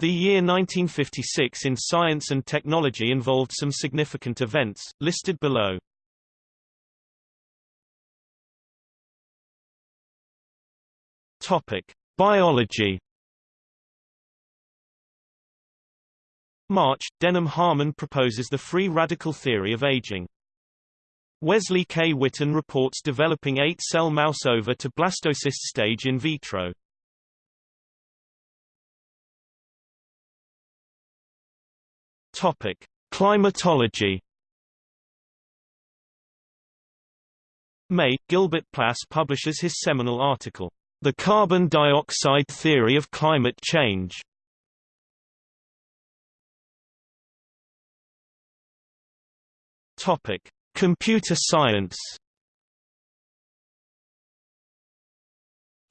The year 1956 in science and technology involved some significant events, listed below. Topic: Biology. March, Denham Harman proposes the free radical theory of aging. Wesley K. Whitten reports developing eight-cell mouse ova to blastocyst stage in vitro. Topic: Climatology. May, Gilbert Plass publishes his seminal article, The Carbon Dioxide Theory of Climate Change. Topic: Computer science.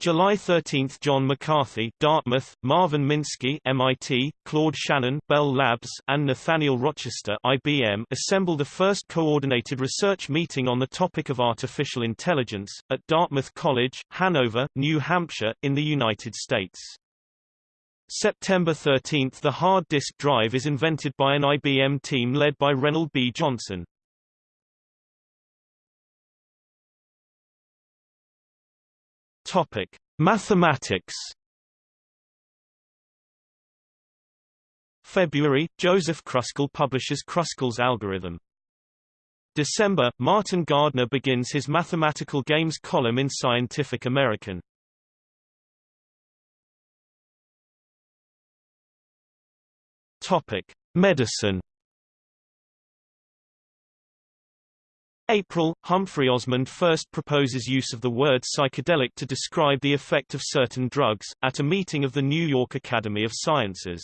July 13 – John McCarthy Dartmouth, Marvin Minsky MIT, Claude Shannon Bell Labs, and Nathaniel Rochester IBM assemble the first coordinated research meeting on the topic of artificial intelligence, at Dartmouth College, Hanover, New Hampshire, in the United States. September 13 – The hard disk drive is invented by an IBM team led by Reynold B. Johnson. Topic: Mathematics. February, Joseph Kruskal publishes Kruskal's algorithm. December, Martin Gardner begins his mathematical games column in Scientific American. Topic: Medicine. April, Humphrey Osmond first proposes use of the word psychedelic to describe the effect of certain drugs, at a meeting of the New York Academy of Sciences.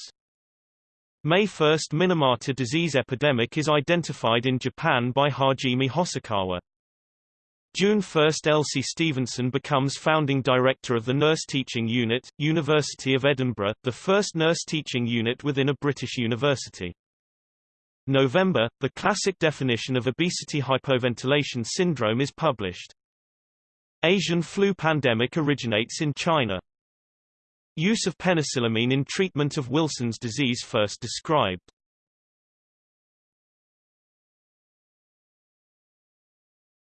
May 1 Minamata disease epidemic is identified in Japan by Hajime Hosokawa. June 1 Elsie Stevenson becomes founding director of the Nurse Teaching Unit, University of Edinburgh, the first nurse teaching unit within a British university. November, the classic definition of obesity hypoventilation syndrome is published. Asian flu pandemic originates in China. Use of penicillamine in treatment of Wilson's disease first described.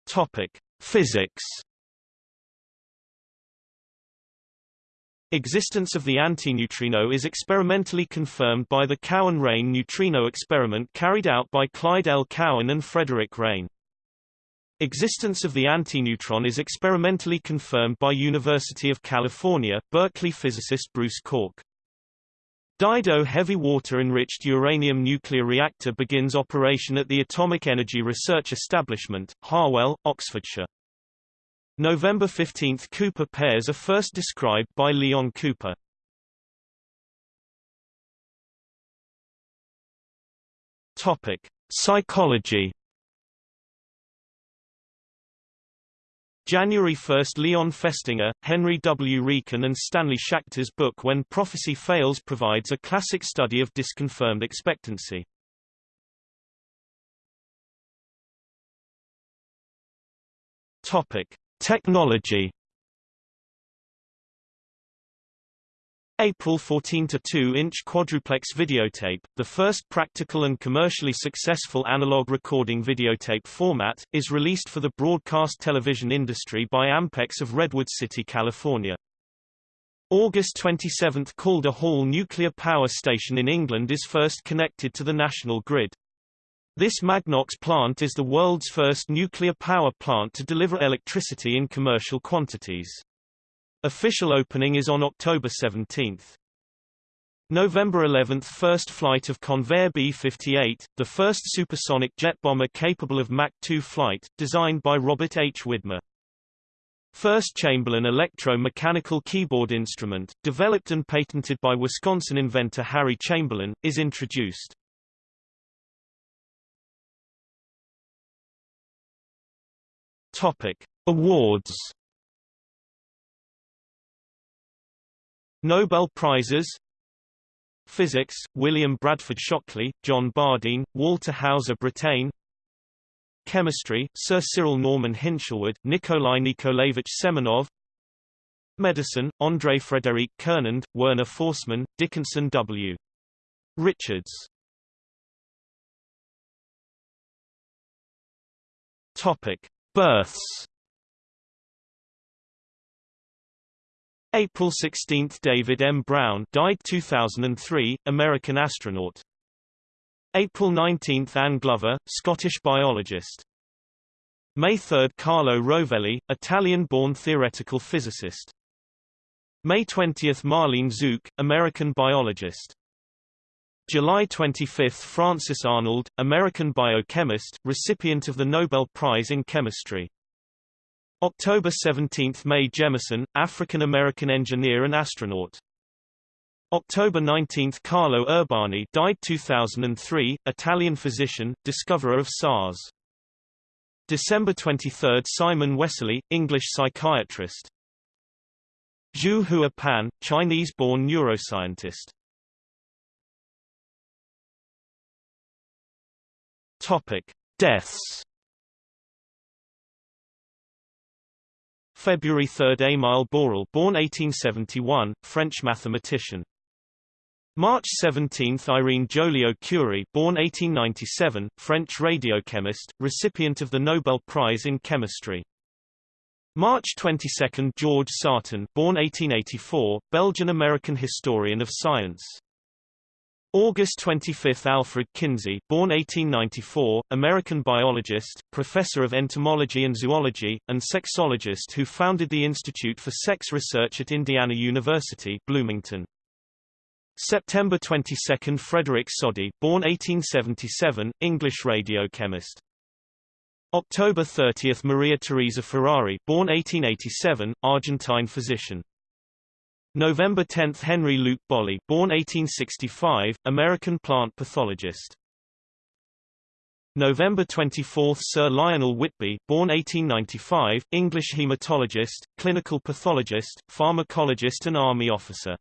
Topic: Physics Existence of the antineutrino is experimentally confirmed by the Cowan-Reines neutrino experiment carried out by Clyde L. Cowan and Frederick Reines. Existence of the antineutron is experimentally confirmed by University of California, Berkeley physicist Bruce Cork. Dido heavy water-enriched uranium nuclear reactor begins operation at the Atomic Energy Research Establishment, Harwell, Oxfordshire. November 15 – Cooper pairs are first described by Leon Cooper. Topic: Psychology. January 1 – Leon Festinger, Henry W. Riecken and Stanley Schachter's book When Prophecy Fails provides a classic study of disconfirmed expectancy. Topic: Technology April 14 to 2-inch quadruplex videotape, the first practical and commercially successful analog recording videotape format, is released for the broadcast television industry by Ampex of Redwood City, California. August 27 – Calder Hall Nuclear Power Station in England is first connected to the national grid. This Magnox plant is the world's first nuclear power plant to deliver electricity in commercial quantities. Official opening is on October 17. November 11 – First flight of Convair B-58, the first supersonic jet bomber capable of Mach 2 flight, designed by Robert H. Widmer. First Chamberlin electro-mechanical keyboard instrument, developed and patented by Wisconsin inventor Harry Chamberlin, is introduced. Topic: Awards. Nobel Prizes. Physics, William Bradford Shockley, John Bardeen, Walter Hauser Brattain Chemistry, Sir Cyril Norman Hinshelwood, Nikolai Nikolaevich Semenov. Medicine, André Frédéric Cournand, Werner Forssmann, Dickinson W. Richards. Topic: Births. April 16 – David M. Brown died 2003, American astronaut. April 19 – Anne Glover, Scottish biologist. May 3 – Carlo Rovelli, Italian-born theoretical physicist. May 20 – Marlene Zuk, American biologist. July 25 – Frances Arnold, American biochemist, recipient of the Nobel Prize in Chemistry. October 17 – Mae Jemison, African-American engineer and astronaut. October 19 – Carlo Urbani died 2003, Italian physician, discoverer of SARS. December 23 – Simon Wessely, English psychiatrist. Zhuo-Hua Pan, Chinese-born neuroscientist. Topic: Deaths. February 3 Émile Borel born 1871, French mathematician. March 17 Irene Joliot-Curie born 1897, French radiochemist, recipient of the Nobel Prize in Chemistry. March 22 George Sarton born 1884, Belgian-American historian of science. August 25 Alfred Kinsey born 1894, American biologist, professor of entomology and zoology, and sexologist who founded the Institute for Sex Research at Indiana University Bloomington. September 22 Frederick Soddy born 1877, English radiochemist. October 30 Maria Teresa Ferrari born 1887, Argentine physician. November 10 Henry Luke Bolley born 1865, American plant pathologist. November 24 Sir Lionel Whitby born 1895, English hematologist, clinical pathologist, pharmacologist and army officer.